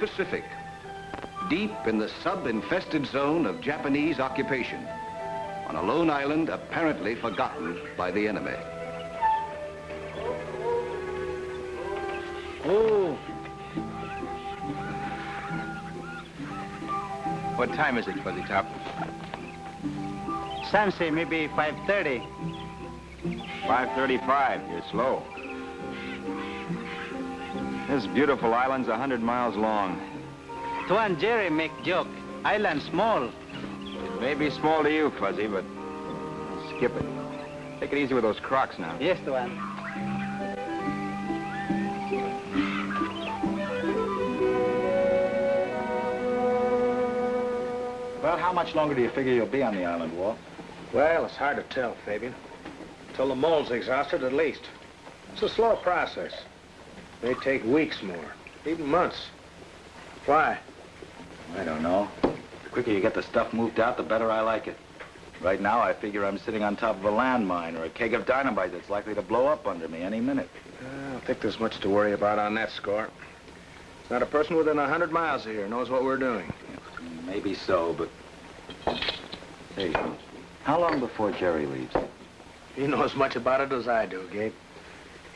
in the South Pacific, deep in the sub-infested zone of Japanese occupation, on a lone island apparently forgotten by the enemy. Oh. What time is it, Fuzzy Top? Sam say maybe 5.30. 5.35. You're slow. This beautiful island's a hundred miles long. Tuan Jerry make joke. Island small. It may be small to you, Fuzzy, but skip it. Take it easy with those crocs now. Yes, Tuan. Well, how much longer do you figure you'll be on the island, Walt? Well, it's hard to tell, Fabian. Till the mold's exhausted, at least. It's a slow process. May take weeks more, even months. Why? I don't know. The quicker you get the stuff moved out, the better I like it. Right now, I figure I'm sitting on top of a landmine or a keg of dynamite that's likely to blow up under me any minute. I don't think there's much to worry about on that score. Not a person within a hundred miles of here knows what we're doing. Maybe so, but... Hey, how long before Jerry leaves? You know as much about it as I do, Gabe.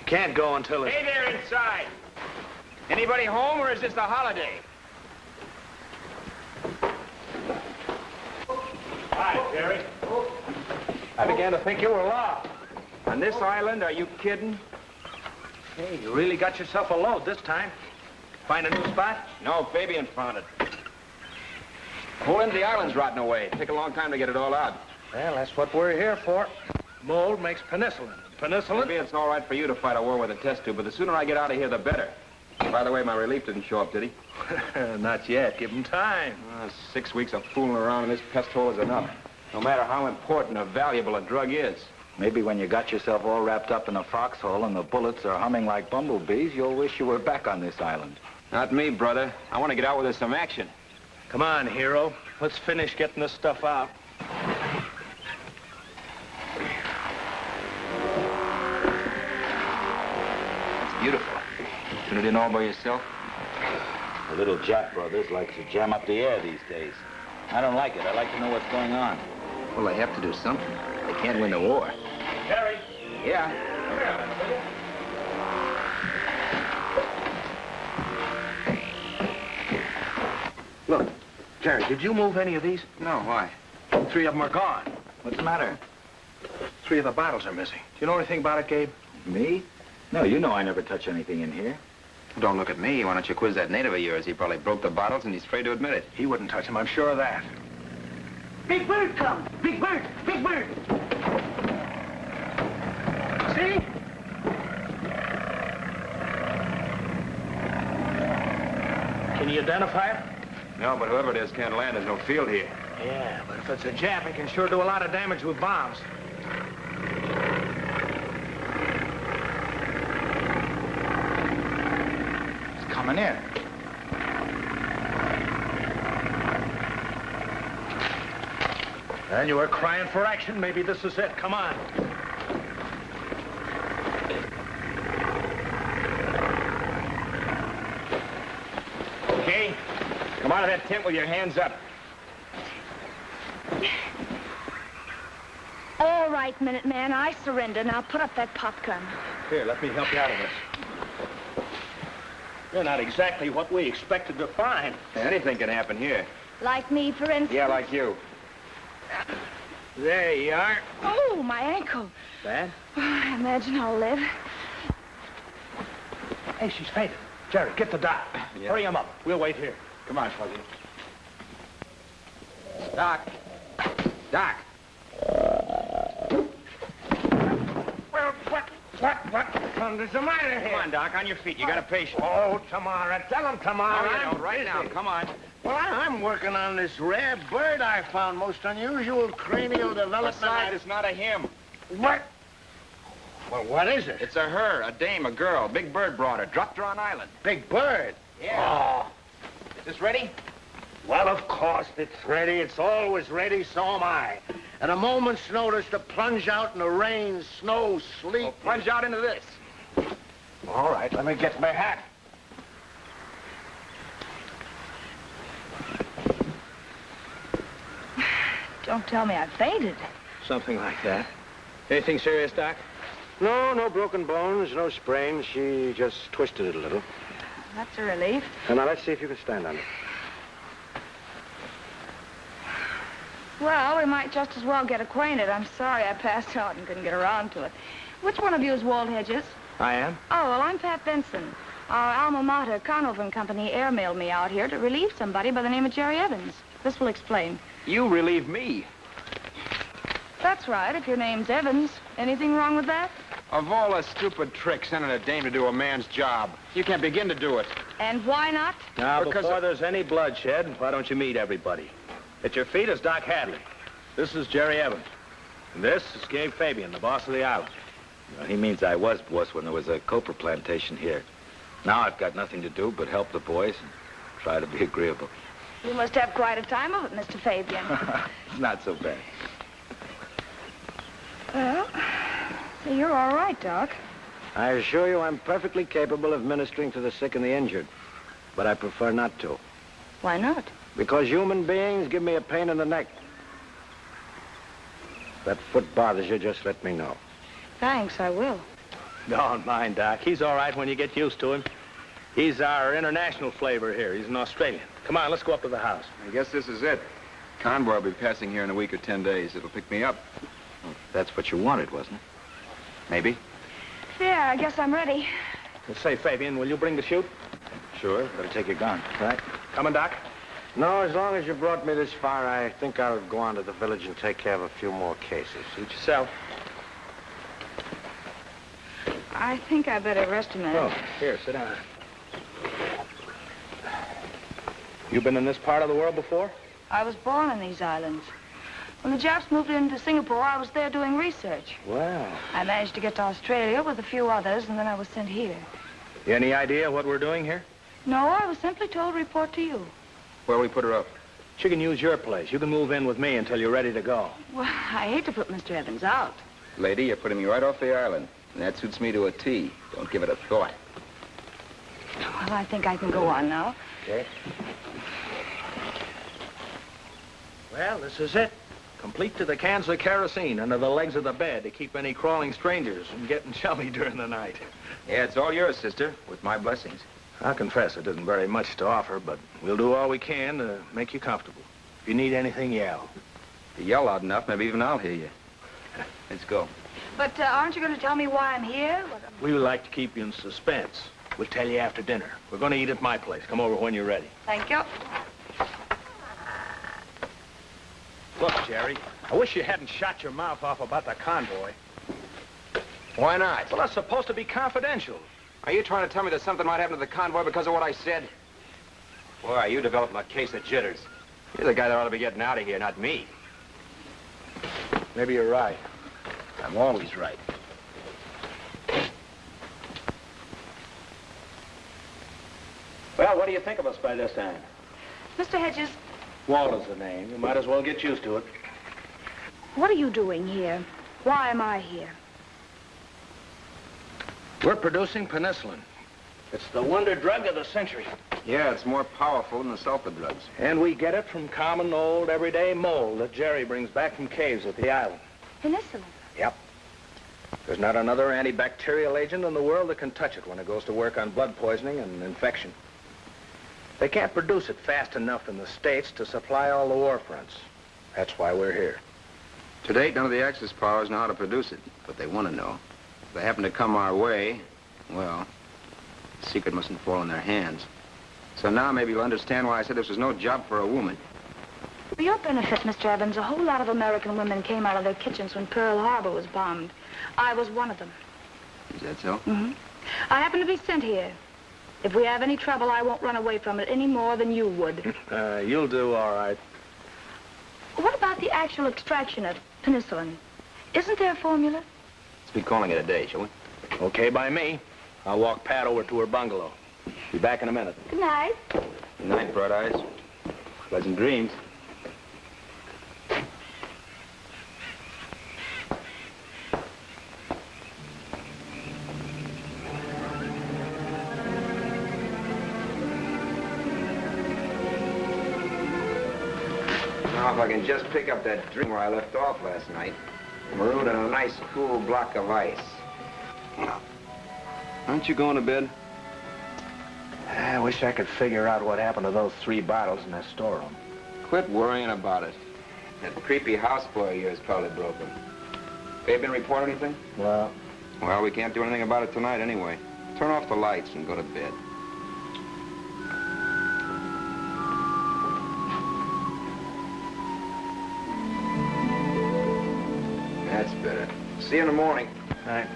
You can't go until it's... Hey there inside! Anybody home, or is this a holiday? Hi, Jerry. I began to think you were lost. On this island, are you kidding? Hey, you really got yourself a load this time. Find a new spot? No, Fabian found it. The whole end of the island's rotting away. Take a long time to get it all out. Well, that's what we're here for. Mold makes penicillin. Penicillin? Maybe it's all right for you to fight a war with a test tube, but the sooner I get out of here, the better. By the way, my relief didn't show up, did he? Not yet. Give him time. Uh, six weeks of fooling around in this pest hole is enough. No matter how important or valuable a drug is. Maybe when you got yourself all wrapped up in a foxhole and the bullets are humming like bumblebees, you'll wish you were back on this island. Not me, brother. I want to get out with some action. Come on, hero. Let's finish getting this stuff out. Beautiful. Tune it in all by yourself? The little Jap brothers like to jam up the air these days. I don't like it. I like to know what's going on. Well, they have to do something. They can't win the war. Jerry. Yeah. Look, Jerry, did you move any of these? No, why? Three of them are gone. What's the matter? Three of the bottles are missing. Do you know anything about it, Gabe? Me? No, you know I never touch anything in here. Don't look at me. Why don't you quiz that native of yours? He probably broke the bottles and he's afraid to admit it. He wouldn't touch them, I'm sure of that. Big Bird comes! Big Bird! Big Bird! See? Can you identify it? No, but whoever it is can't land. There's no field here. Yeah, but if it's a Jap, it can sure do a lot of damage with bombs. Coming in. And you were crying for action. Maybe this is it. Come on. Okay? Come out of that tent with your hands up. All right, Minuteman, I surrender. Now put up that popgun. Here, let me help you out of this. You're not exactly what we expected to find. Anything can happen here. Like me, for instance. Yeah, like you. There you are. Oh, my ankle. Bad? Oh, I imagine I'll live. Hey, she's fainted. Jerry, get the doc. Yeah. Hurry him up. We'll wait here. Come on, Fuzzy. Doc. Doc. Well, what, what, what thunder's the matter here? Come on, Doc. On your feet. You got a patient. Oh, Tamara. Tell him, Tamara. Oh, you. Right now. Come on. Well, I, I'm working on this rare bird I found. Most unusual cranial development. Besides, I- it's not a him. What? Well, what is it? It's a her, a dame, a girl. Big Bird brought her. Dropped her on island. Big bird. Yeah. Oh. Is this ready? Well, of course, it's ready. It's always ready, so am I. At a moment's notice to plunge out in the rain, snow, sleet. Oh, plunge out into this. All right, let me get my hat. Don't tell me I fainted. Something like that. Anything serious, Doc? No, no broken bones, no sprain. She just twisted it a little. That's a relief. And now let's see if you can stand on it. Well, we might just as well get acquainted. I'm sorry I passed out and couldn't get around to it. Which one of you is Walt Hedges? I am? Oh, well, I'm Pat Benson. Our alma mater, Conover and Company, airmailed me out here to relieve somebody by the name of Jerry Evans. This will explain. You relieve me. That's right, if your name's Evans. Anything wrong with that? Of all the stupid tricks sending a dame to do a man's job, you can't begin to do it. And why not? Now, Because before of- there's any bloodshed, why don't you meet everybody? At your feet is Doc Hadley. This is Jerry Evans. And this is Gabe Fabian, the boss of the island. Well, he means I was boss when there was a copra plantation here. Now I've got nothing to do but help the boys and try to be agreeable. You must have quite a time of it, Mr. Fabian. it's not so bad. well, you're all right, Doc. I assure you I'm perfectly capable of ministering to the sick and the injured. But I prefer not to. Why not? Because human beings give me a pain in the neck. If that foot bothers you, just let me know. Thanks, I will. Don't mind, Doc. He's all right when you get used to him. He's our international flavor here. He's an Australian. Come on, let's go up to the house. I guess this is it. Convoy will be passing here in a week or ten days. It'll pick me up. That's what you wanted, wasn't it? Maybe. Yeah, I guess I'm ready. Let's say, Fabian, will you bring the chute? Sure. Better take your gun. Right. Coming, Doc? No, as long as you brought me this far, I think I'll go on to the village and take care of a few more cases. Suit yourself. I think I better rest a minute. Oh, here, sit down. You been in this part of the world before? I was born in these islands. When the Japs moved into Singapore, I was there doing research. Well, I managed to get to Australia with a few others, and then I was sent here. You any idea what we're doing here? No, I was simply told to report to you. Where we put her up? She can use your place. You can move in with me until you're ready to go. Well, I hate to put Mr. Evans out. Lady, you're putting me right off the island. And that suits me to a T. Don't give it a thought. Well, I think I can go on now. Okay. Well, this is it. Complete to the cans of kerosene under the legs of the bed to keep any crawling strangers from getting chummy during the night. Yeah, it's all yours, sister, with my blessings. I'll confess it isn't very much to offer, but we'll do all we can to make you comfortable. If you need anything, yell. If you yell loud enough, maybe even I'll hear you. Let's go. But uh, aren't you going to tell me why I'm here? What, We would like to keep you in suspense. We'll tell you after dinner. We're going to eat at my place. Come over when you're ready. Thank you. Look, Jerry, I wish you hadn't shot your mouth off about the convoy. Why not? Well, that's supposed to be confidential. Are you trying to tell me that something might happen to the convoy because of what I said? Boy, you developing a case of jitters. You're the guy that ought to be getting out of here, not me. Maybe you're right. I'm always right. Well, what do you think of us by this time? Mr. Hedges, Walt is the name. You might as well get used to it. what are you doing here? Why am I here? We're producing penicillin. It's the wonder drug of the century. Yeah, it's more powerful than the sulfa drugs. And we get it from common, old, everyday mold that Jerry brings back from caves at the island. Penicillin. Yep. There's not another antibacterial agent in the world that can touch it when it goes to work on blood poisoning and infection. They can't produce it fast enough in the States to supply all the war fronts. That's why we're here. To date, none of the Axis powers know how to produce it, but they want to know. If they happen to come our way, well, the secret mustn't fall in their hands. So now maybe you'll understand why I said this was no job for a woman. For your benefit, Mr. Evans, a whole lot of American women came out of their kitchens when Pearl Harbor was bombed. I was one of them. Is that so? Mm-hmm. I happen to be sent here. If we have any trouble, I won't run away from it any more than you would. Uh, you'll do all right. what about the actual extraction of penicillin? Isn't there a formula? Be calling it a day, shall we? Okay by me. I'll walk Pat over to her bungalow. Be back in a minute. Good night. Good night, Bright Eyes. Pleasant dreams. Now, if I can just pick up that drink where I left off last night, marooned on a nice, cool block of ice. Aren't you going to bed? I wish I could figure out what happened to those three bottles in that storeroom. Quit worrying about it. That creepy houseboy of yours probably broke them. They been report anything? Well, Well, we can't do anything about it tonight anyway. Turn off the lights and go to bed. See you in the morning. all right.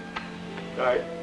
All right.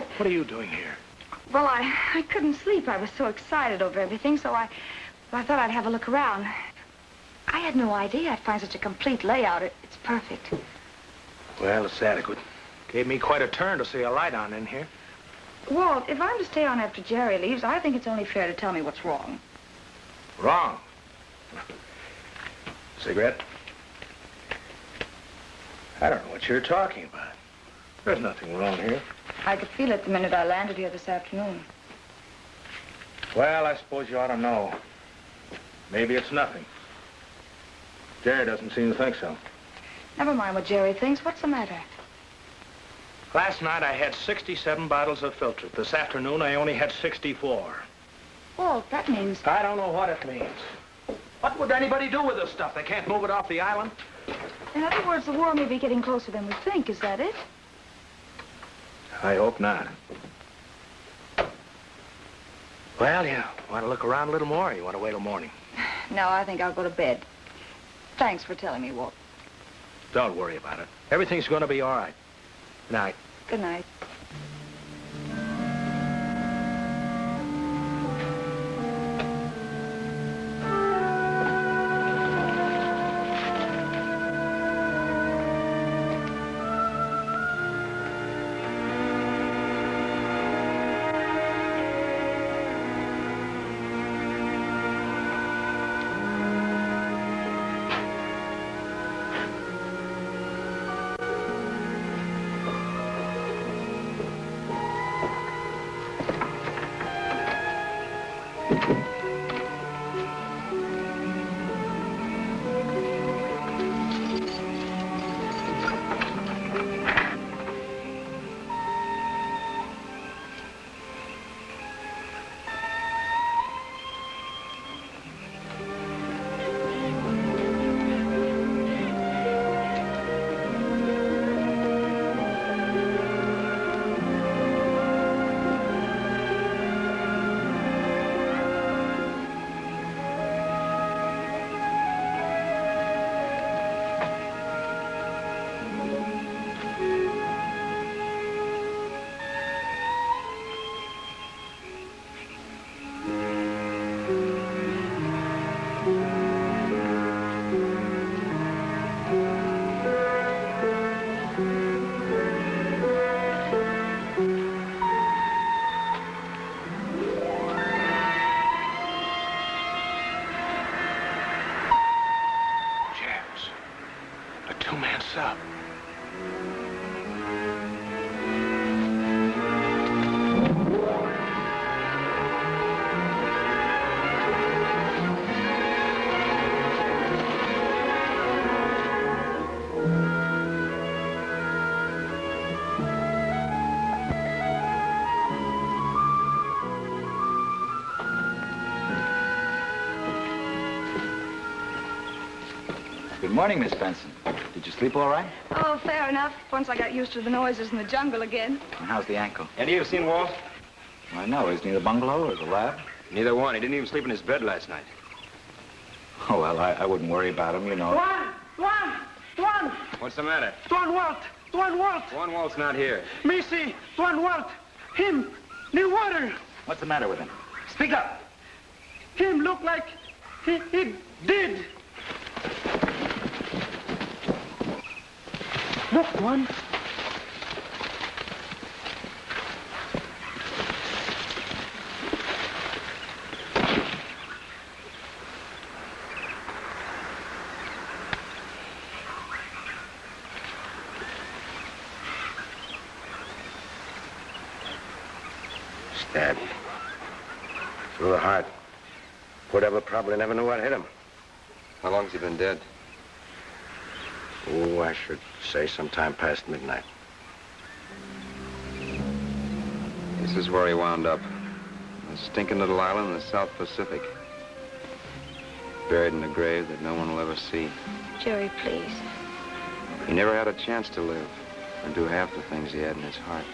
Death. What are you doing here? Well, I, I couldn't sleep. I was so excited over everything, so I, I thought I'd have a look around. I had no idea I'd find such a complete layout. It, it's perfect. Well, it's adequate. Gave me quite a turn to see a light on in here. Walt, if I'm to stay on after Jerry leaves, I think it's only fair to tell me what's wrong. Wrong. Cigarette? I don't know what you're talking about. There's nothing wrong here. I could feel it the minute I landed here this afternoon. Well, I suppose you ought to know. Maybe it's nothing. Jerry doesn't seem to think so. Never mind what Jerry thinks. What's the matter? Last night I had 67 bottles of filter. This afternoon I only had 64. Walt, that means... I don't know what it means. What would anybody do with this stuff? They can't move it off the island? In other words, the war may be getting closer than we think. Is that it? I hope not. Well, you want to look around a little more, or you want to wait till morning? No, I think I'll go to bed. Thanks for telling me, Walt. Don't worry about it. Everything's going to be all right. Good night. Good night. Morning, Miss Benson. Did you sleep all right? Oh, fair enough. Once I got used to the noises in the jungle again. And how's the ankle? Any of you seen Walt? I know. Isn't he the bungalow or the lab? Neither one. He didn't even sleep in his bed last night. Oh, well, I, I wouldn't worry about him, you know. Tuan! Tuan! Tuan! What's the matter? Tuan Walt! Tuan Walt! Tuan Walt's not here. Missy! Tuan Walt! Him! Near water! What's the matter with him? Speak up! Him look like he, he did. Look, one. Stabbed. Through the heart. Poor devil probably never knew what hit him. How long's he been dead? Oh, I should say sometime past midnight. This is where he wound up. A stinking little island in the South Pacific. Buried in a grave that no one will ever see. Jerry, please. He never had a chance to live or do half the things he had in his heart.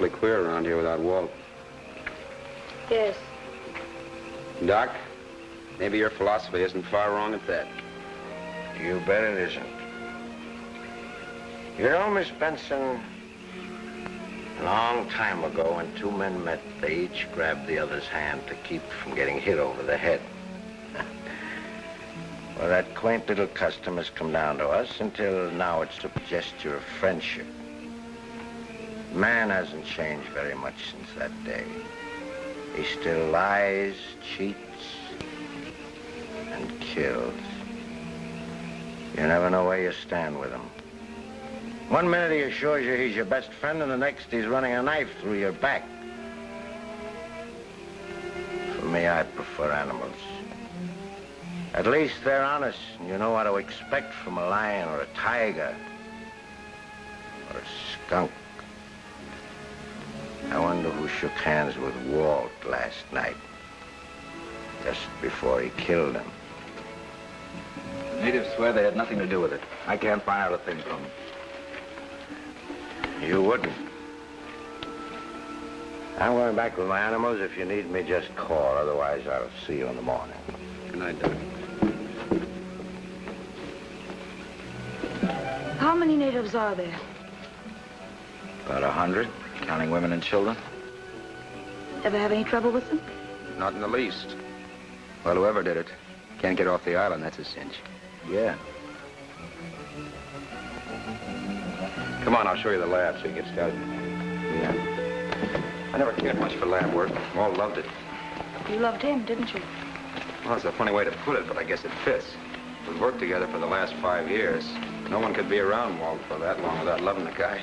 Awfully queer around here without Walt. Yes. Doc, maybe your philosophy isn't far wrong at that. You bet it isn't. You know, Miss Benson, a long time ago when two men met, they each grabbed the other's hand to keep from getting hit over the head. well, that quaint little custom has come down to us until now it's a gesture of friendship. Man hasn't changed very much since that day. He still lies, cheats, and kills. You never know where you stand with him. One minute he assures you he's your best friend, and the next he's running a knife through your back. For me, I prefer animals. At least they're honest, and you know what to expect from a lion or a tiger or a skunk. I wonder who shook hands with Walt last night, just before he killed him. The natives swear they had nothing to do with it. I can't find out a thing from them. You wouldn't. I'm going back with my animals. If you need me, just call. Otherwise, I'll see you in the morning. Good night, Doc. How many natives are there? About a hundred, counting women and children. Ever have any trouble with them? Not in the least. Well, whoever did it can't get off the island. That's a cinch. Yeah. Come on, I'll show you the lab so you get started. Yeah. I never cared much for lab work. All loved it. You loved him, didn't you? Well, it's a funny way to put it, but I guess it fits. We've worked together for the last five years. No one could be around Walt for that long without loving the guy.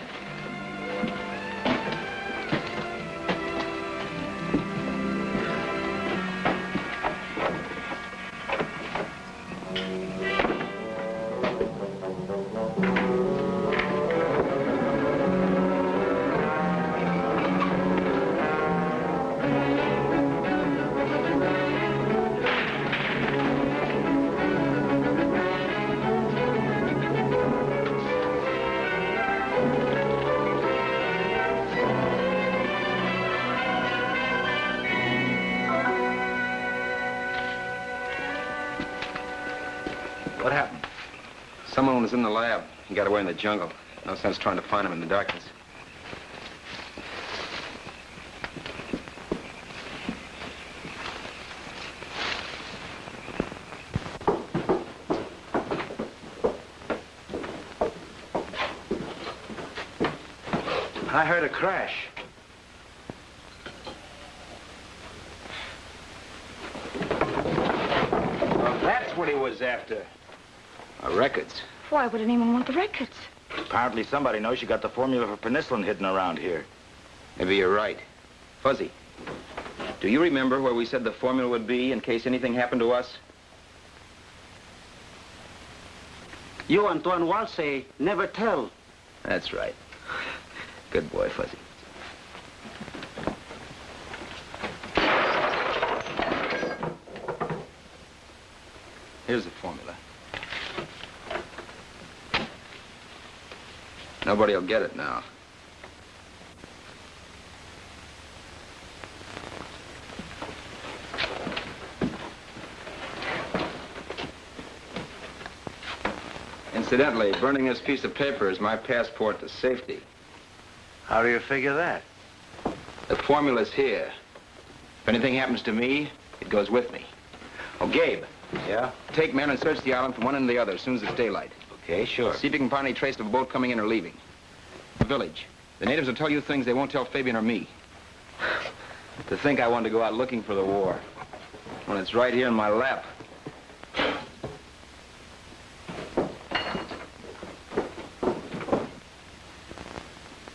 Got away in the jungle. No sense trying to find him in the darkness. I heard a crash. Well, that's what he was after. Our records. Why would anyone want the records? Apparently somebody knows you got the formula for penicillin hidden around here. Maybe you're right. Fuzzy. Do you remember where we said the formula would be in case anything happened to us? You, and Tuan Walt, say never tell. That's right. Good boy, Fuzzy. Here's the formula. Nobody will get it now. Incidentally, burning this piece of paper is my passport to safety. How do you figure that? The formula's here. If anything happens to me, it goes with me. Oh, Gabe, Yeah? take men and search the island from one end to the other as soon as it's daylight. Okay, sure. See if you can find any trace of a boat coming in or leaving. The village. The natives will tell you things they won't tell Fabian or me. to think I wanted to go out looking for the war. When it's right here in my lap.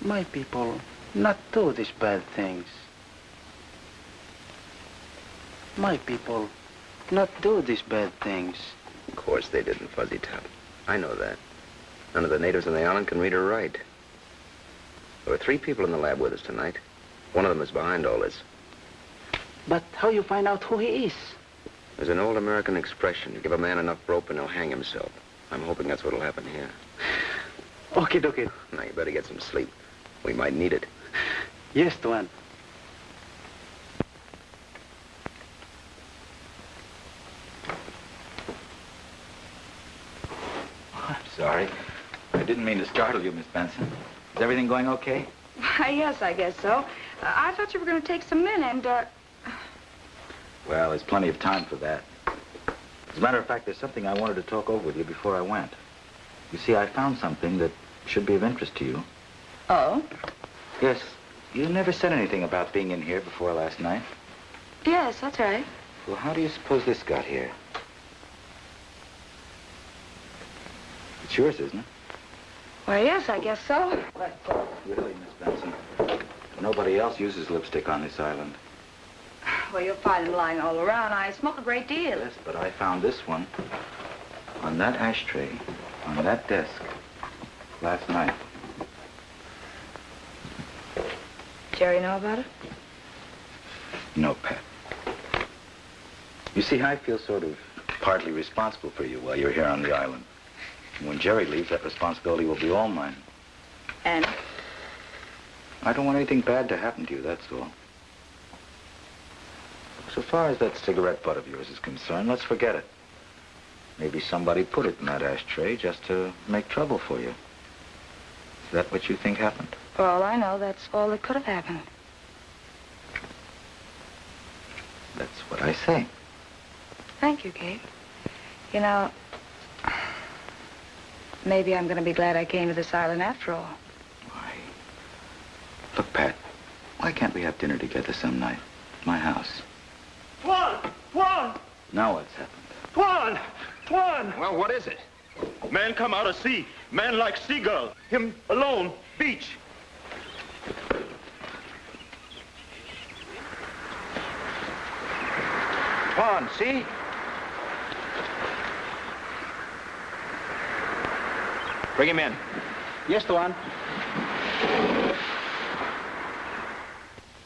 My people not do these bad things. My people not do these bad things. Of course they didn't, Fuzzy Top. I know that. None of the natives on the island can read or write. There were three people in the lab with us tonight. One of them is behind all this. But how you find out who he is? There's an old American expression. Give a man enough rope and he'll hang himself. I'm hoping that's what'll happen here. Okay, okay. Now, you better get some sleep. We might need it. Yes, Tuan. I'm sorry. I didn't mean to startle you, Miss Benson. Is everything going okay? Why, yes, I guess so. Uh, I thought you were going to take some men and, uh, Well, there's plenty of time for that. As a matter of fact, there's something I wanted to talk over with you before I went. You see, I found something that should be of interest to you. oh, Yes, you never said anything about being in here before last night. yes, that's right. Well, how do you suppose this got here? It's yours, isn't it? Why, yes, I guess so. Really, Miss Benson. Nobody else uses lipstick on this island. Well, you'll find them lying all around. I smoke a great deal. Yes, but I found this one on that ashtray, on that desk, last night. Jerry know about it? No, Pat. You see, I feel sort of partly responsible for you while you're here on the island. And when Jerry leaves, that responsibility will be all mine. And I don't want anything bad to happen to you, that's all. So far as that cigarette butt of yours is concerned, let's forget it. Maybe somebody put it in that ashtray just to make trouble for you. Is that what you think happened? for all I know, that's all that could have happened. That's what I say. Thank you, Gabe. You know, maybe I'm going to be glad I came to this island after all. Why? Look, Pat, why can't we have dinner together some night? At my house. Tuan! Tuan! Now what's happened? Tuan! Tuan! Well, what is it? Man come out of sea. Man like seagull. Him alone. Beach. Tuan, see? Bring him in. Yes, Tuan.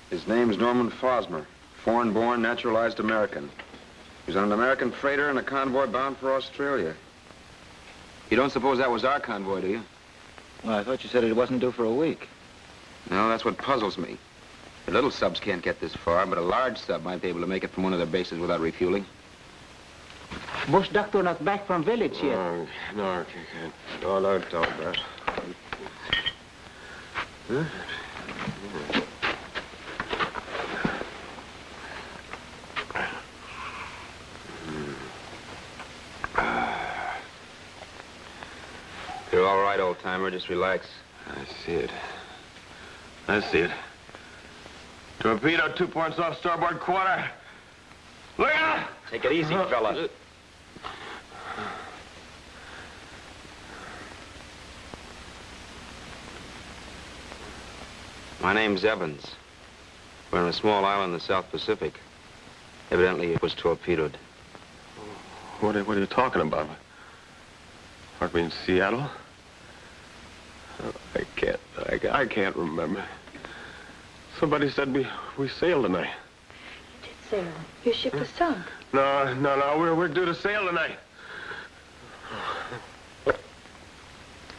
His name's Norman Fosmer, foreign-born, naturalized American. He's on an American freighter and a convoy bound for Australia. You don't suppose that was our convoy, do you? Well, I thought you said it wasn't due for a week. No, that's what puzzles me. The little subs can't get this far, but a large sub might be able to make it from one of their bases without refueling. Bush doctor not back from village yet. No, no, I can't. No, don't talk about. You're all right, old-timer. Just relax. I see it. I see it. Torpedo two points off starboard quarter. Look out! Take it easy, uh-huh. fella. Uh, My name's Evans. We're on a small island in the South Pacific. Evidently, it was torpedoed. What are, what are you talking about? Aren't we in Seattle? Uh, I can't, I, I can't remember. Somebody said we, we sailed tonight. Sailor, your ship was sunk. No, no, no, we're, we're due to sail tonight.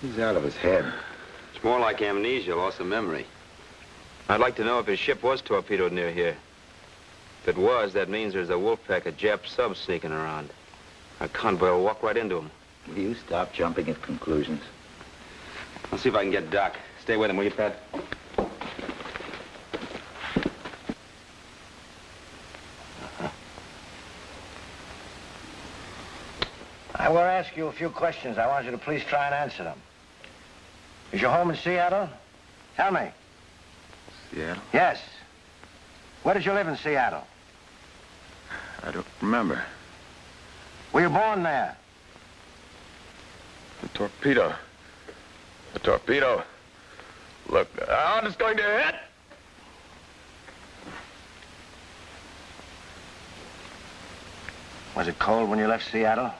He's out of his head. It's more like amnesia, loss of memory. I'd like to know if his ship was torpedoed near here. If it was, that means there's a wolf pack of Jap subs sneaking around. Our convoy will walk right into them. Will you stop jumping at conclusions? I'll see if I can get Doc. Stay with him, will you, Pat? I will ask you a few questions. I want you to please try and answer them. Is your home in Seattle? Tell me. Seattle? Yes. Where did you live in Seattle? I don't remember. Were you born there? The torpedo. The torpedo. Look, out, it's going to hit. Was it cold when you left Seattle?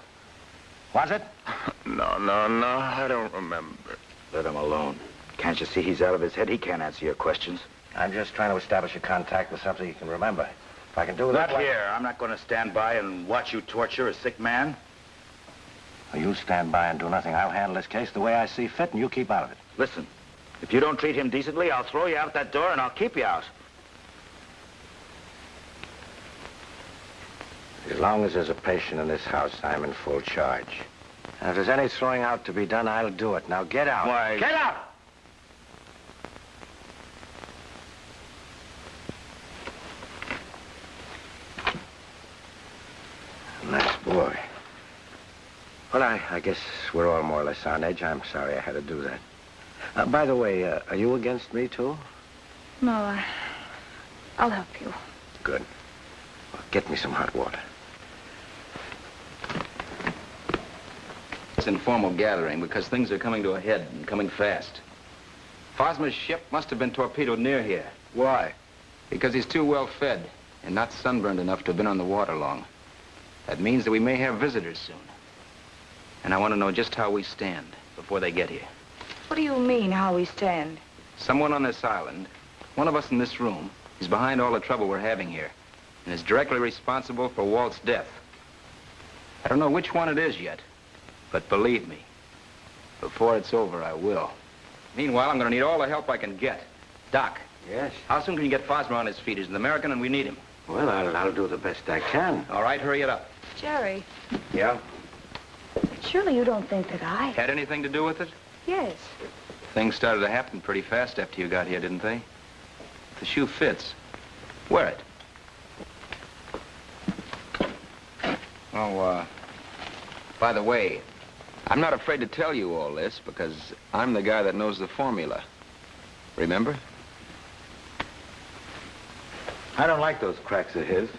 Was it? No, no, no, I don't remember. Let him alone. Can't you see he's out of his head? He can't answer your questions. I'm just trying to establish a contact with something you can remember. If I can do that, Look here, I'm not going to stand by and watch you torture a sick man. Well, you stand by and do nothing. I'll handle this case the way I see fit, and you keep out of it. Listen, if you don't treat him decently, I'll throw you out that door and I'll keep you out. As long as there's a patient in this house, I'm in full charge. And if there's any throwing out to be done, I'll do it. Now get out. Why- Get out! Nice boy. Well, I, I guess we're all more or less on edge. I'm sorry I had to do that. Uh, by the way, uh, are you against me, too? No, I... I'll help you. Good. Well, get me some hot water. It's informal gathering because things are coming to a head and coming fast. Fosma's ship must have been torpedoed near here. Why? Because he's too well fed and not sunburned enough to have been on the water long. That means that we may have visitors soon. And I want to know just how we stand before they get here. What do you mean, how we stand? Someone on this island, one of us in this room, is behind all the trouble we're having here and is directly responsible for Walt's death. I don't know which one it is yet, but believe me, before it's over, I will. Meanwhile, I'm going to need all the help I can get. Doc, Yes? how soon can you get Fosma on his feet? He's an American and we need him. Well, I'll, I'll do the best I can. All right, hurry it up. Jerry, Yeah? surely you don't think that I... Had anything to do with it? Yes. Things started to happen pretty fast after you got here, didn't they? The shoe fits. Wear it. Oh, uh, by the way, I'm not afraid to tell you all this because I'm the guy that knows the formula. Remember? I don't like those cracks of his.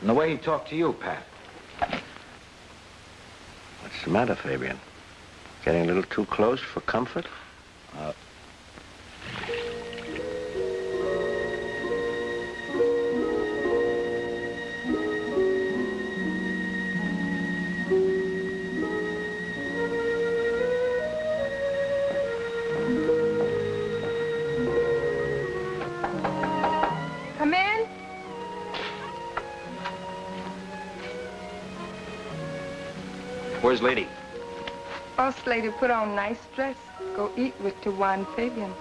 And the way he talked to you, Pat. What's the matter, Fabian? Getting a little too close for comfort? Come Where's Lady? First lady put on nice dress. Go eat with Tuan Fabian.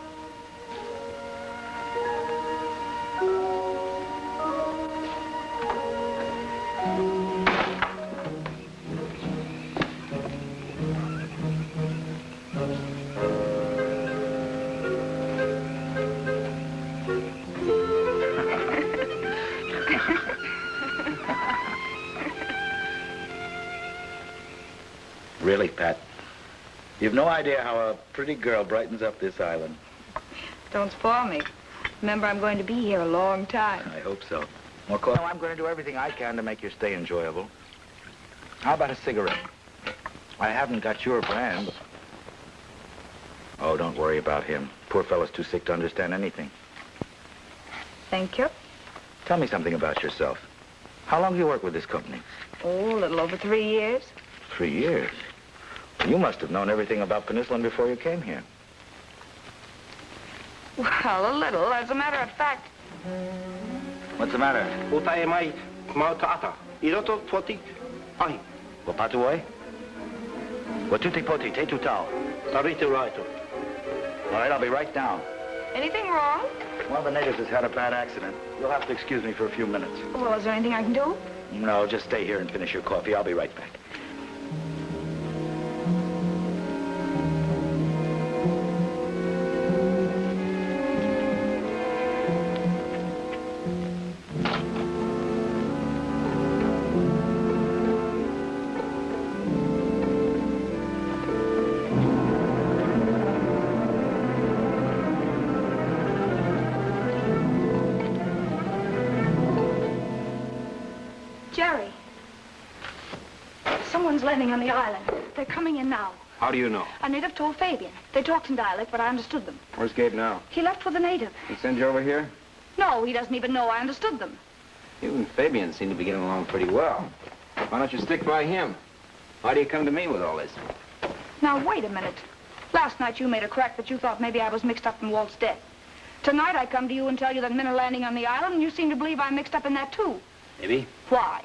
Really, Pat. You've no idea how a pretty girl brightens up this island. Don't spoil me. Remember, I'm going to be here a long time. I hope so. More coffee? No, I'm going to do everything I can to make your stay enjoyable. How about a cigarette? I haven't got your brand. Oh, don't worry about him. Poor fellow's too sick to understand anything. Thank you. Tell me something about yourself. How long have you worked with this company? Oh, a little over three years. Three years. You must have known everything about Peninsula before you came here. Well, a little. As a matter of fact, What's the matter? Uta e mai mautata. Iroto poti ai. Wapatuoi? Watuti poti, te tutao. Tarito raito. All right, I'll be right down. anything wrong? One of the natives has had a bad accident. You'll have to excuse me for a few minutes. Well, is there anything I can do? No, just stay here and finish your coffee. I'll be right back. On the island. They're coming in now. How do you know? A native told Fabian. They talked in dialect, but I understood them. Where's Gabe now? He left for the native. He send you over here? No, he doesn't even know I understood them. You and Fabian seem to be getting along pretty well. Why don't you stick by him? Why do you come to me with all this? Now, wait a minute. Last night you made a crack that you thought maybe I was mixed up in Walt's death. Tonight I come to you and tell you that men are landing on the island, and you seem to believe I'm mixed up in that, too. Maybe. Why?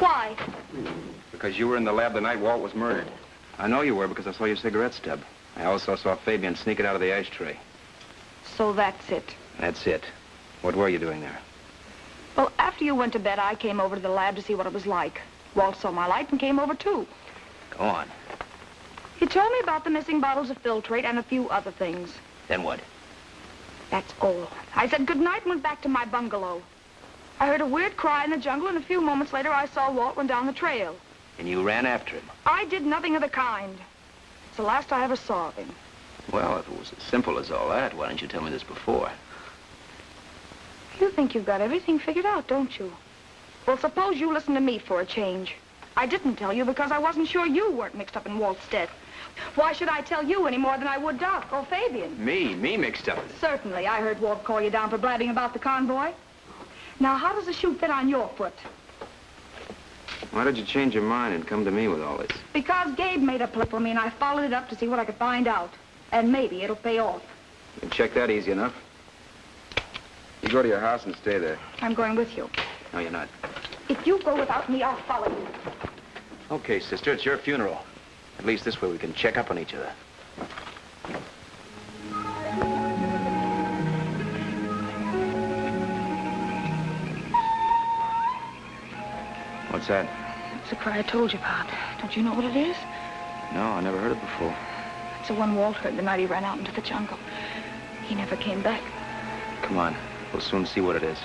Why? Because you were in the lab the night Walt was murdered. I know you were because I saw your cigarette stub. I also saw Fabian sneak it out of the ashtray. So that's it. That's it. What were you doing there? Well, after you went to bed, I came over to the lab to see what it was like. Walt saw my light and came over, too. Go on. He told me about the missing bottles of filtrate and a few other things. Then what? That's all. I said goodnight and went back to my bungalow. I heard a weird cry in the jungle, and a few moments later I saw Walt run down the trail. And you ran after him. I did nothing of the kind. It's the last I ever saw of him. Well, if it was as simple as all that, why didn't you tell me this before? You think you've got everything figured out, don't you? Well, suppose you listen to me for a change. I didn't tell you because I wasn't sure you weren't mixed up in Walt's death. Why should I tell you any more than I would Doc or Fabian? Me? Me mixed up in it? Certainly. I heard Walt call you down for blabbing about the convoy. Now, how does the shoe fit on your foot? Why did you change your mind and come to me with all this? Because Gabe made a play for me, and I followed it up to see what I could find out. And maybe it'll pay off. You can check that easy enough. You go to your house and stay there. I'm going with you. No, you're not. If you go without me, I'll follow you. Okay, sister, it's your funeral. At least this way we can check up on each other. What's that? It's the cry I told you about. Don't you know what it is? No, I never heard it before. It's the one Walt heard the night he ran out into the jungle. He never came back. Come on. We'll soon see what it is.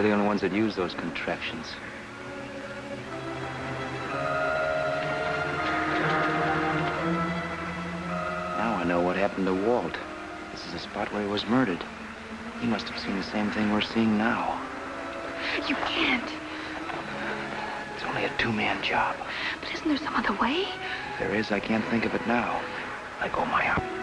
They're the only ones that use those contraptions. Now I know what happened to Walt. This is the spot where he was murdered. He must have seen the same thing we're seeing now. You can't. It's only a two-man job. But isn't there some other way? If there is, I can't think of it now. I go my up.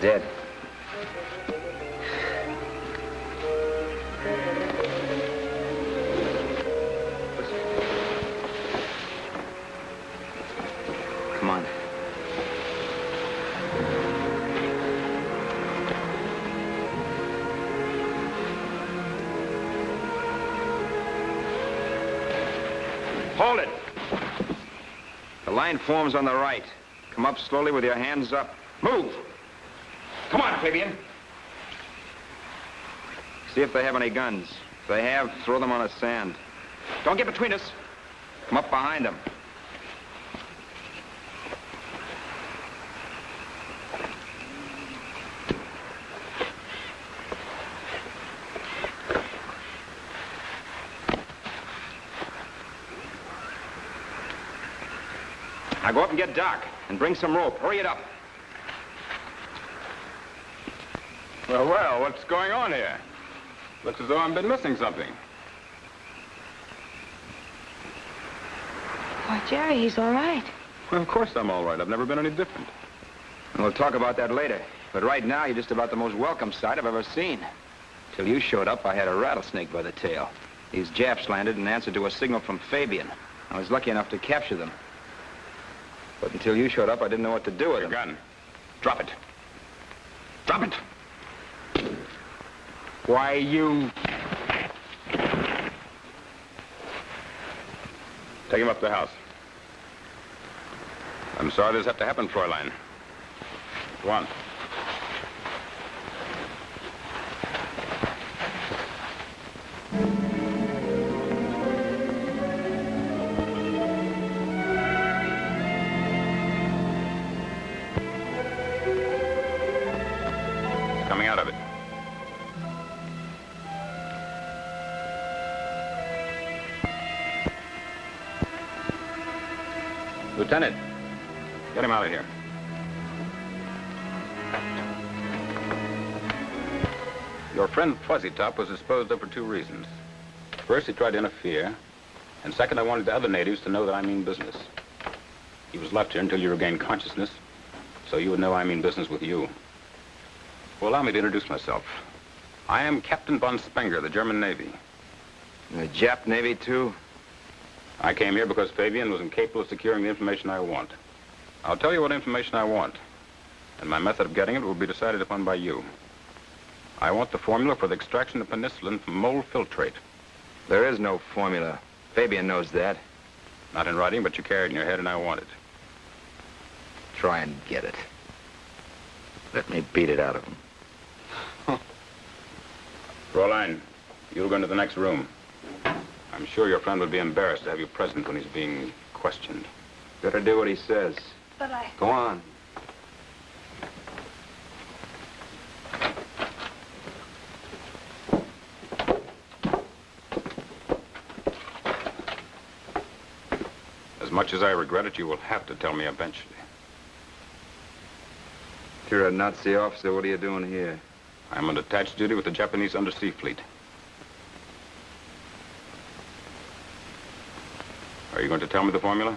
Dead. Come on. Hold it. The line forms on the right. Come up slowly with your hands up. Move! Come. See if they have any guns. If they have, throw them on the sand. Don't get between us. Come up behind them. Now go up and get Doc and bring some rope. Hurry it up. Well, well, what's going on here? Looks as though I've been missing something. Why, Jerry, he's all right. Well, of course I'm all right. I've never been any different. And we'll talk about that later. But right now, you're just about the most welcome sight I've ever seen. Till you showed up, I had a rattlesnake by the tail. These Japs landed in answer to a signal from Fabian. I was lucky enough to capture them. But until you showed up, I didn't know what to do with Your them. gun. Drop it. Drop it. Why, you... Take him up to the house. I'm sorry this had to happen, Fräulein. Go on. Coming out of it. Lieutenant, get him out of here. Your friend Fuzzy Top was disposed of for two reasons. First, he tried to interfere. And second, I wanted the other natives to know that I mean business. He was left here until you regained consciousness, so you would know I mean business with you. Well, allow me to introduce myself. I am Captain von Spenger, the German Navy. The Jap Navy, too? I came here because Fabian was incapable of securing the information I want. I'll tell you what information I want, and my method of getting it will be decided upon by you. I want the formula for the extraction of penicillin from mold filtrate. There is no formula. Fabian knows that. Not in writing, but you carry it in your head, and I want it. Try and get it. Let me beat it out of him. Fräulein, you'll go into the next room. I'm sure your friend would be embarrassed to have you present when he's being questioned. Better do what he says. But I... Go on. As much as I regret it, you will have to tell me eventually. If you're a Nazi officer, what are you doing here? I'm on detached duty with the Japanese undersea fleet. Are you going to tell me the formula?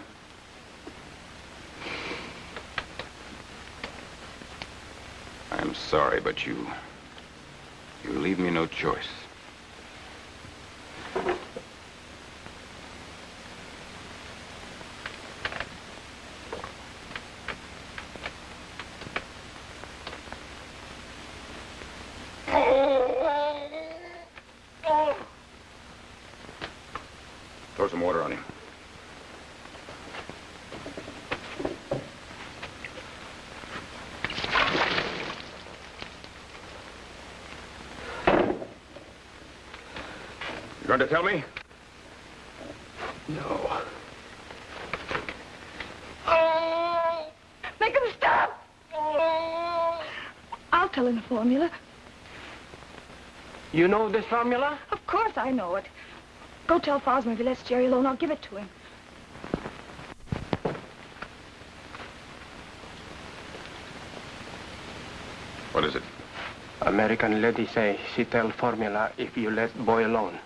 I'm sorry, but you... You leave me no choice. Throw some water on him. You going to tell me? No. Oh! Make him stop! Oh! I'll tell him the formula. You know this formula? Of course I know it. Go tell Fosma if he lets Jerry alone, I'll give it to him. What is it? American lady say she tell formula if you let boy alone.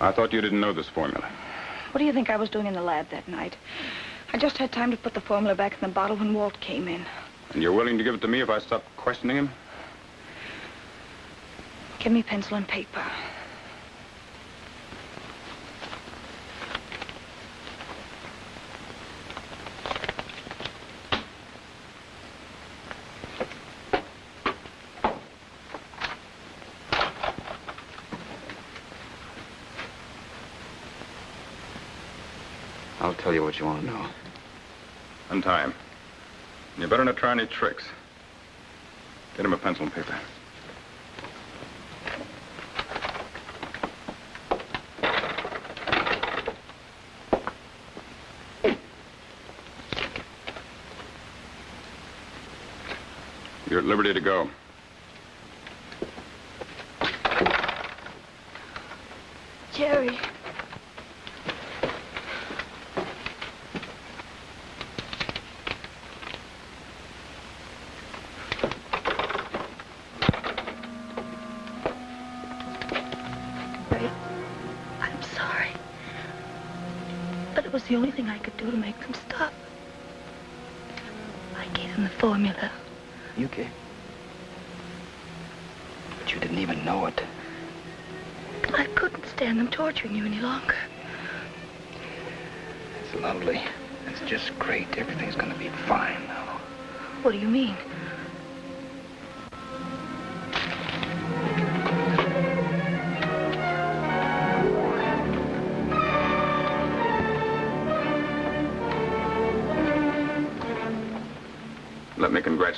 I thought you didn't know this formula. What do you think I was doing in the lab that night? I just had time to put the formula back in the bottle when Walt came in. And you're willing to give it to me if I stop questioning him? Give me pencil and paper. I'll tell you want to know. Untie him. You better not try any tricks. Get him a pencil and paper. You're at liberty to go.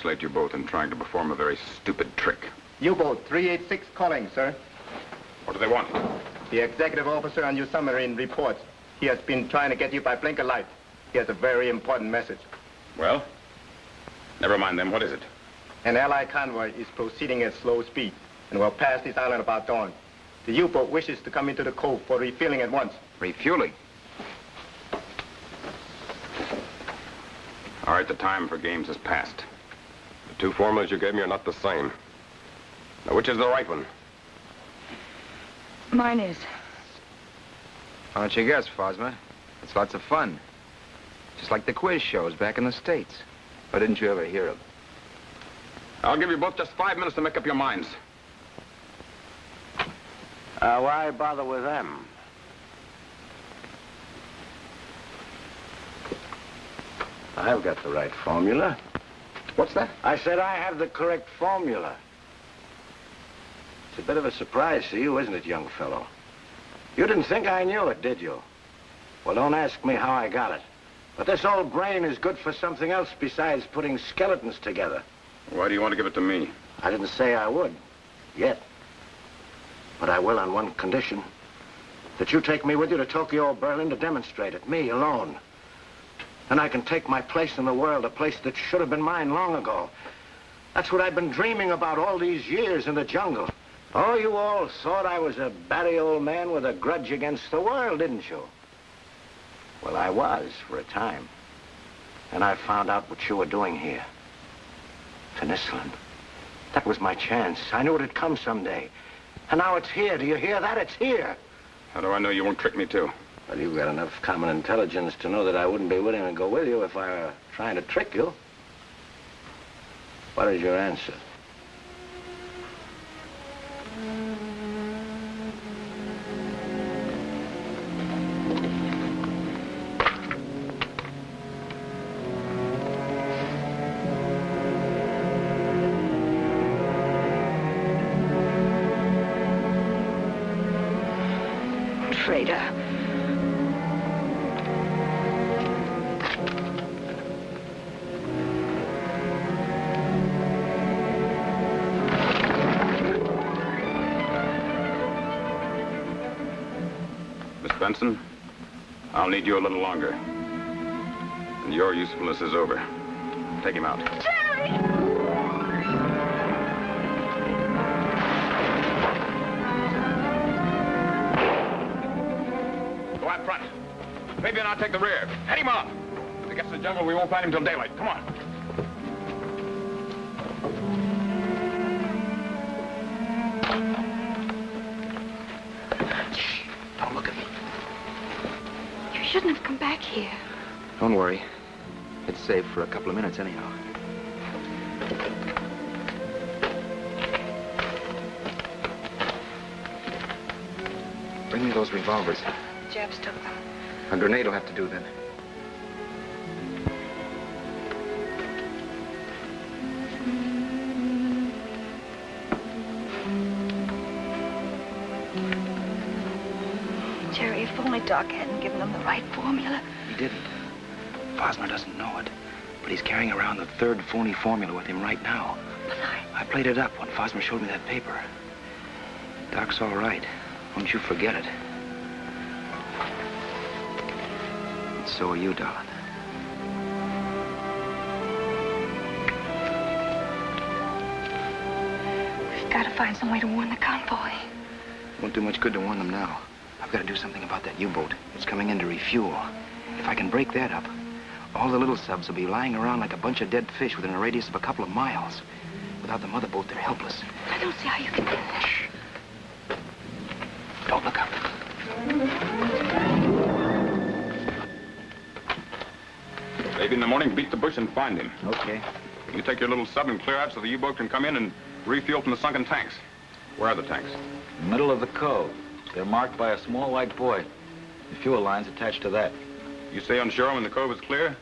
Let me congratulate you both in trying to perform a very stupid trick. U-boat 386 calling, sir. What do they want? The executive officer on your submarine reports. He has been trying to get you by blinker light. He has a very important message. Well? Never mind them. What is it? An Allied convoy is proceeding at slow speed and will pass this island about dawn. The U-boat wishes to come into the cove for refueling at once. Refueling? All right, the time for games has passed. The two formulas you gave me are not the same. Now, which is the right one? Mine is. Why don't you guess, Fosma? It's lots of fun. Just like the quiz shows back in the States. Or didn't you ever hear of them? I'll give you both just five minutes to make up your minds. Uh, why bother with them? I've got the right formula. What's that? I said I have the correct formula. It's a bit of a surprise to you, isn't it, young fellow? You didn't think I knew it, did you? Well, don't ask me how I got it. But this old brain is good for something else besides putting skeletons together. Why do you want to give it to me? I didn't say I would. Yet. But I will on one condition. That you take me with you to Tokyo or Berlin to demonstrate it. Me, alone. Then I can take my place in the world, a place that should have been mine long ago. That's what I've been dreaming about all these years in the jungle. Oh, you all thought I was a batty old man with a grudge against the world, didn't you? Well, I was for a time. And I found out what you were doing here. Penicillin. That was my chance. I knew it'd come someday. And now it's here. Do you hear that? It's here. How do I know you won't trick me, too? Well, you've got enough common intelligence to know that I wouldn't be willing to go with you if I were trying to trick you. What is your answer? I'll need you a little longer. And your usefulness is over. Take him out. Go out front. Maybe and I'll take the rear. Head him off. If he gets to the jungle, we won't find him till daylight. Come on. Shouldn't have come back here. Don't worry. It's safe for a couple of minutes anyhow. Bring me those revolvers. Jeff's took them. A grenade will have to do then. Doc hadn't given them the right formula. He didn't. Fosner doesn't know it, but he's carrying around the third phony formula with him right now. But I... I played it up when Fosner showed me that paper. Doc's all right. Don't you forget it. And so are you, darling. We've got to find some way to warn the convoy. Won't do much good to warn them now. I've got to do something about that U-boat. It's coming in to refuel. If I can break that up, all the little subs will be lying around like a bunch of dead fish within a radius of a couple of miles. Without the mother boat, they're helpless. I don't see how you can do that. Shh. Don't look up. Maybe in the morning, beat the bush and find him. Okay. You take your little sub and clear out so the U-boat can come in and refuel from the sunken tanks. Where are the tanks? Middle of the cove. They're marked by a small white buoy. The fuel line's attached to that. You stay on shore when the cove is clear.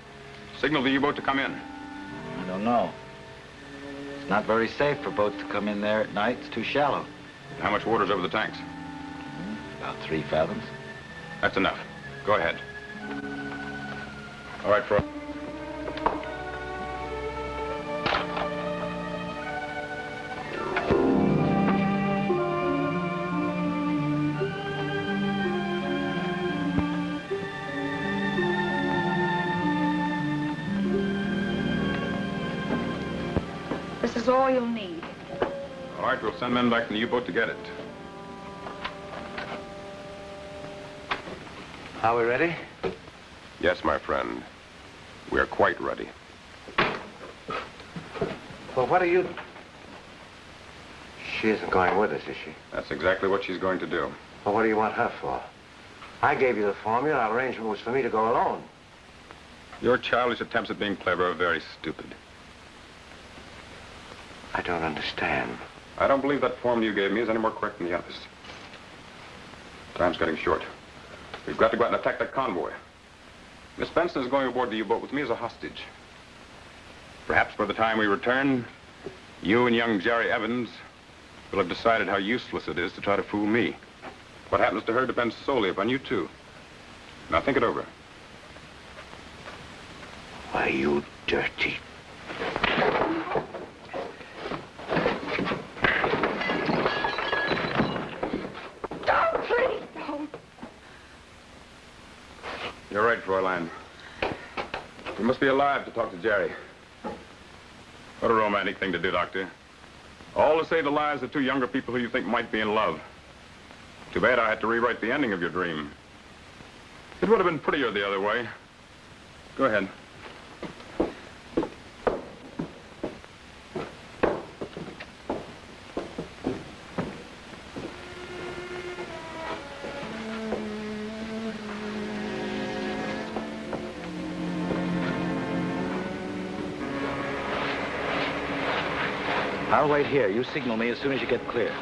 Signal the U-boat to come in. I don't know. It's not very safe for boats to come in there at night. It's too shallow. How much water's over the tanks? Hmm, about three fathoms. That's enough. Go ahead. All right, Fro. Send men back in the U-boat to get it. Are we ready? Yes, my friend. We are quite ready. Well, what are you... She isn't going with us, is she? That's exactly what she's going to do. Well, what do you want her for? I gave you the formula. Our arrangement was for me to go alone. Your childish attempts at being clever are very stupid. I don't understand. I don't believe that form you gave me is any more correct than the others. Time's getting short. We've got to go out and attack that convoy. Miss Benson is going aboard the U-boat with me as a hostage. Perhaps by the time we return, you and young Jerry Evans will have decided how useless it is to try to fool me. What happens to her depends solely upon you two. Now think it over. Why, you dirty... Don't, please don't. You're right, Fräulein. You must be alive to talk to Jerry. What a romantic thing to do, Doctor. All to save the lives of two younger people who you think might be in love. Too bad I had to rewrite the ending of your dream. It would have been prettier the other way. Go ahead. I'll wait here. You signal me as soon as you get clear.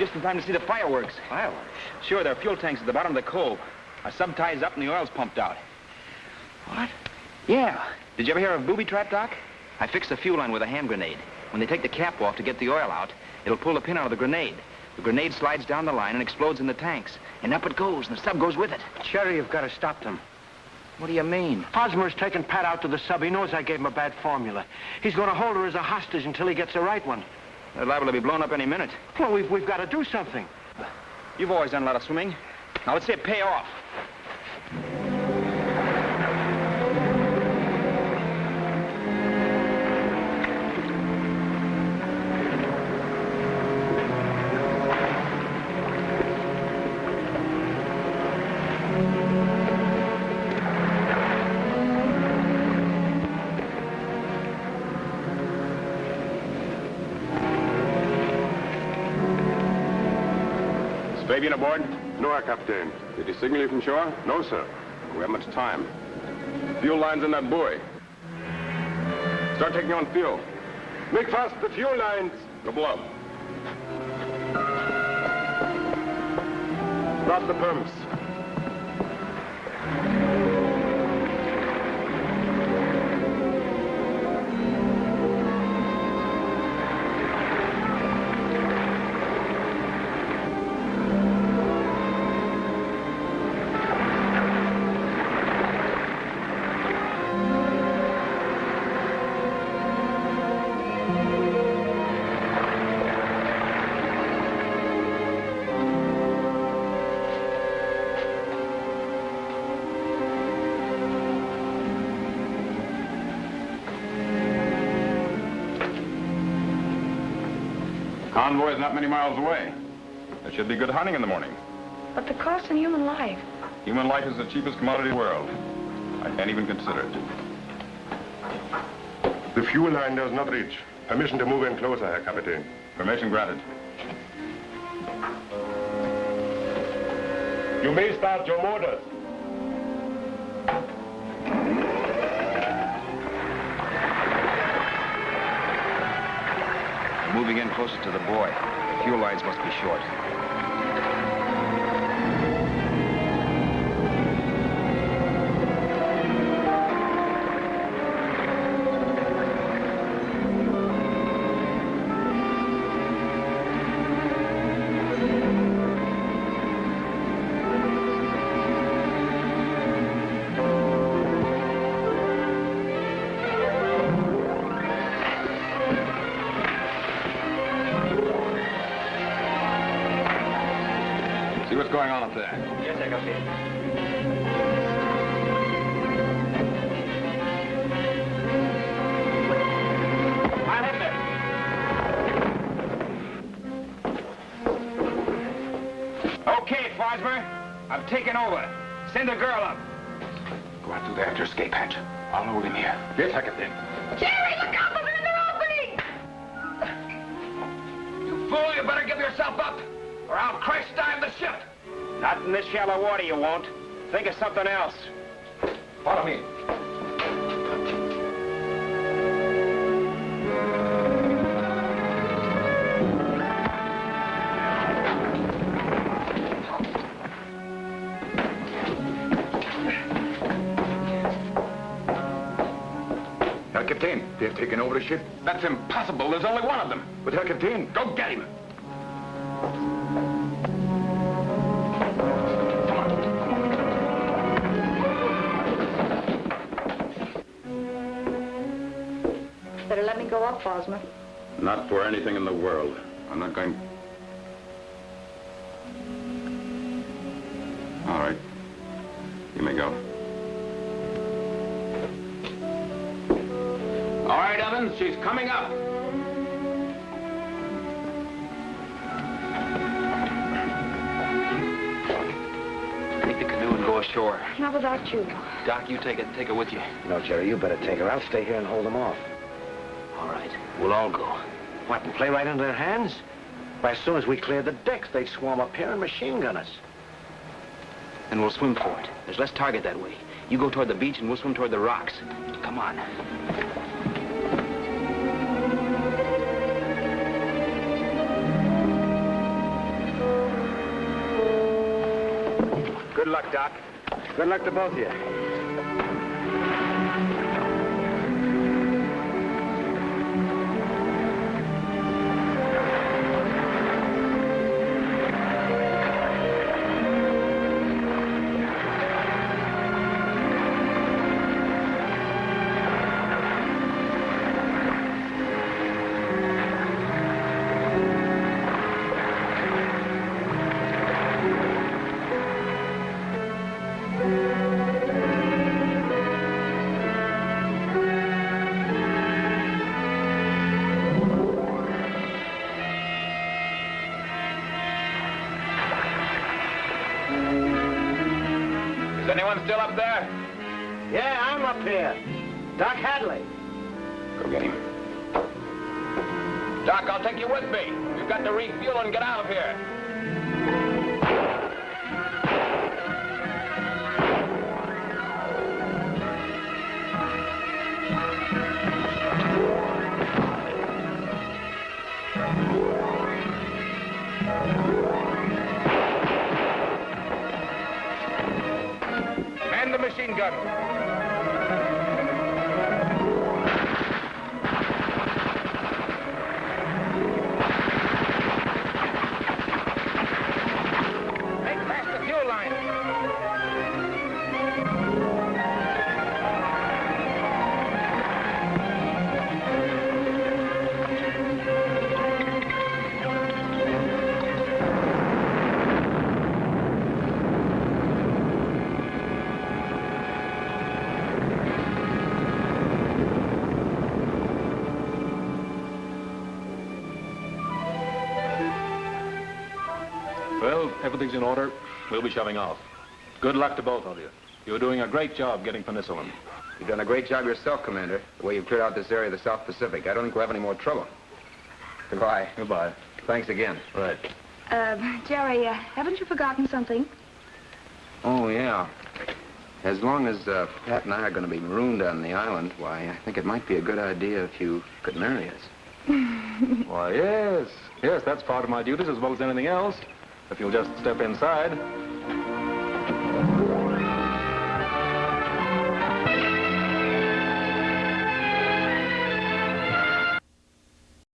Just in time to see the fireworks. Fireworks? Sure, there are fuel tanks at the bottom of the cove. Our sub ties up and the oil's pumped out. What? Yeah. Did you ever hear of booby trap, Doc? I fixed the fuel line with a hand grenade. When they take the cap off to get the oil out, it'll pull the pin out of the grenade. The grenade slides down the line and explodes in the tanks. And up it goes, and the sub goes with it. Jerry, you've got to stop them. What do you mean? Hosmer's taking Pat out to the sub. He knows I gave him a bad formula. He's going to hold her as a hostage until he gets the right one. They're liable to be blown up any minute. Well, we've, we've got to do something. You've always done a lot of swimming. Now let's see it pay off. Fabian aboard? No, Captain. Did he signal you from shore? No, sir. We have much time. Fuel line's in that buoy. Start taking on fuel. Make fast the fuel lines. Go below. Start the pumps. Convoy is not many miles away. There should be good hunting in the morning. But the cost in human life. Human life is the cheapest commodity in the world. I can't even consider it. The fuel line does not reach. Permission to move in closer, Herr Kapitän. Permission granted. You may start your motors. Moving in closer to the buoy. The fuel lines must be short. Send a girl up. Go out through there after escape hatch. I'll hold him here. Yes, I can then. Jerry, look out! There's another opening! You fool, you better give yourself up, or I'll crash dive the ship. Not in this shallow water, you won't. Think of something else. Follow me. Herr Captain, they've taken over the ship. That's impossible. There's only one of them. But Herr Captain... Go get him. Better let me go up, Bosmer. Not for anything in the world. I'm not going she's coming up. Take the canoe and go ashore. Not without you. Doc, you take it. Take her with you. No, Jerry, you better take her. I'll stay here and hold them off. All right. We'll all go. What, and play right into their hands? Why, as soon as we clear the decks, they'd swarm up here and machine gun us. And we'll swim for it. There's less target that way. You go toward the beach and we'll swim toward the rocks. Come on. Good luck, Doc. Good luck to both of you. Anyone still up there? Yeah, I'm up here. Doc Hadley. Go get him. Doc, I'll take you with me. We've got to refuel and get out of here. Man We'll be shoving off. Good luck to both of you. You're doing a great job getting penicillin. You've done a great job yourself, Commander, the way you've cleared out this area of the South Pacific. I don't think we'll have any more trouble. Goodbye. Goodbye. Thanks again. Right. Uh, Jerry, uh, haven't you forgotten something? Oh, yeah. As long as uh, Pat and I are going to be marooned on the island, why, I think it might be a good idea if you could marry us. Why, yes. Yes, that's part of my duties as well as anything else. If you'll just step inside.